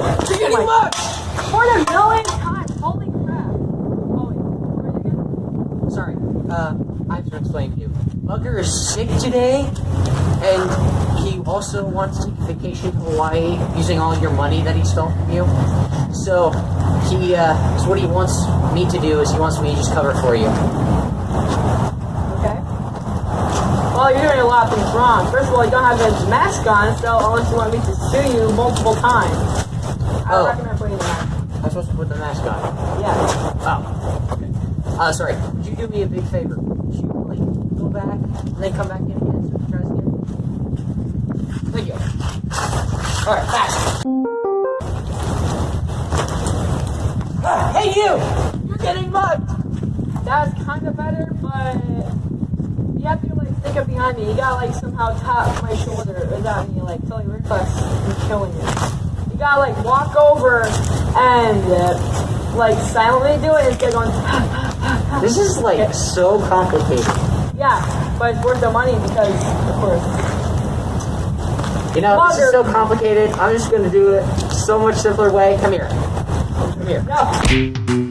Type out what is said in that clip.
my- mugged! For the millionth time. Holy crap. Oh. Sorry, uh, I have to explain to you. Mugger is sick today, and he also wants to take a vacation to Hawaii using all your money that he stole from you. So, he, uh, so what he wants me to do is he wants me to just cover for you. Okay. Well, you're doing a lot of things wrong. First of all, you don't have his mask on, so unless you want me to sue you multiple times. I Oh. recommend putting the mask on. I'm supposed to put the mask on. Yeah. Oh, okay. Uh, sorry. Could you do me a big favor? Could you, like, go back and then come back in again so we try this again? Thank you. Alright, fast. Ah, hey, you! You're getting mugged! That's kind of better, but you have to like stick up behind me. You gotta like somehow tap my shoulder without me like killing reflex and killing you. You gotta like walk over and uh, like silently do it instead of going. This is, like, so complicated. yeah, but it's worth the money because of course. You know, this is so complicated. I'm just gonna do it so much simpler way. Come here. Come here. No.